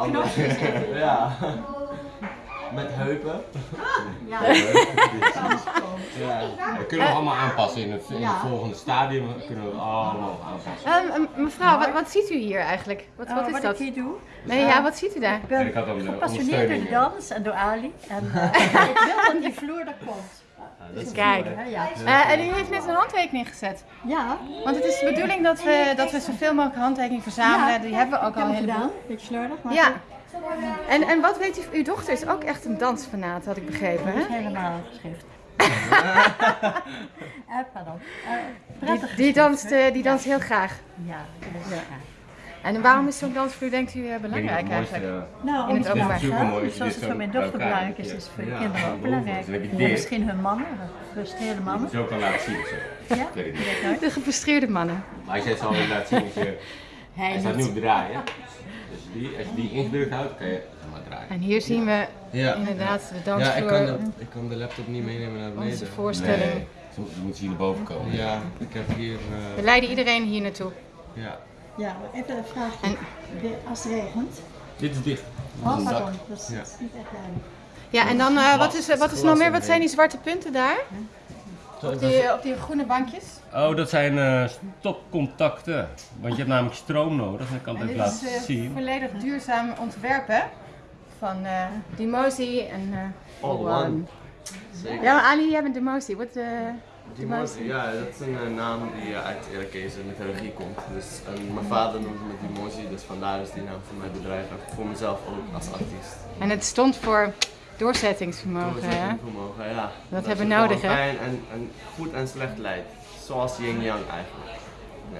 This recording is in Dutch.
Anders. Ja. Met heupen. Ja. Ja. We kunnen we allemaal aanpassen in het, in het Ja. volgende stadium. Kunnen we allemaal aanpassen. Ehm, m- mevrouw, wat, wat ziet u hier eigenlijk? Wat, wat Oh, is wat dat? ik hier doe? Nee, ja, wat ziet u daar? Ik ben Ik had dan de gepassioneerd door de ondersteuning. dans en door Ali. En eh, ik wil dat die vloer er komt. Kijk. Eh, en u heeft net een handtekening gezet. Ja. Want het is de bedoeling dat we, dat we zoveel mogelijk handtekeningen verzamelen. Ja. Die hebben we ook al het een gedaan. heleboel. Beetje slordig, maar Ja. En, en wat weet u, uw dochter is ook echt een dansfanaat, had ik begrepen. dat is Hè? helemaal geschrift. Eh, pardon. Eh, Die, prettig die, danst, eh, die danst heel graag. Ja, dat is ja. En waarom is zo'n dansvloer, denkt u, eh, belangrijk eigenlijk? eh, Nou, In het openbaar. als je zoals het zo voor mijn dochter belangrijk is, is het voor de Ja, kinderen ook belangrijk. Ja, dit. misschien hun mannen, gefrustreerde Je mannen. ze ook wel laten zien zo. Ja, Ik weet het niet. weet nooit. De gefrustreerde mannen. Maar als je het zo laten zien, hij staat nu op draaien. Dus die, als je die ingedrukt houdt, kan je zeg maar draaien. En hier zien we Ja. inderdaad de Ja, ik dansvloer, kan, de, ik kan de laptop niet meenemen naar onze beneden. voorstelling. Nee, zo- je moet ze hier naar boven komen. Ja, ik heb hier. We eh leiden iedereen hier naartoe. ja. Ja, even een vraagje. En- De- Als het regent. Dit is dicht. Oh, pardon. Dat is, Ja. dat is niet echt duidelijk. Ja, en dan, eh, wat is, wat is nog meer, wat zijn die zwarte punten daar? Op die, op die groene bankjes? Oh, dat zijn eh, stopcontacten. Want je hebt namelijk stroom nodig. Ik kan het En even laten is eh, zien. volledig duurzaam ontwerpen van eh Dimosi en eh All One. Zeker. Ja, maar Ali, jij bent Dimosi. Wat, Dimosi, ja, dat is een eh, naam die eh, uit Irakees mythologie komt. Dus en mijn vader noemde me Dimosi, dus vandaar is die naam voor mijn bedrijf en voor mezelf ook als artiest. En het stond voor doorzettingsvermogen. hè? Doorzettingsvermogen, ja. Dat hebben we nodig, hè? Fijn en, en goed en slecht leidt. Zoals yin yang eigenlijk. Ja.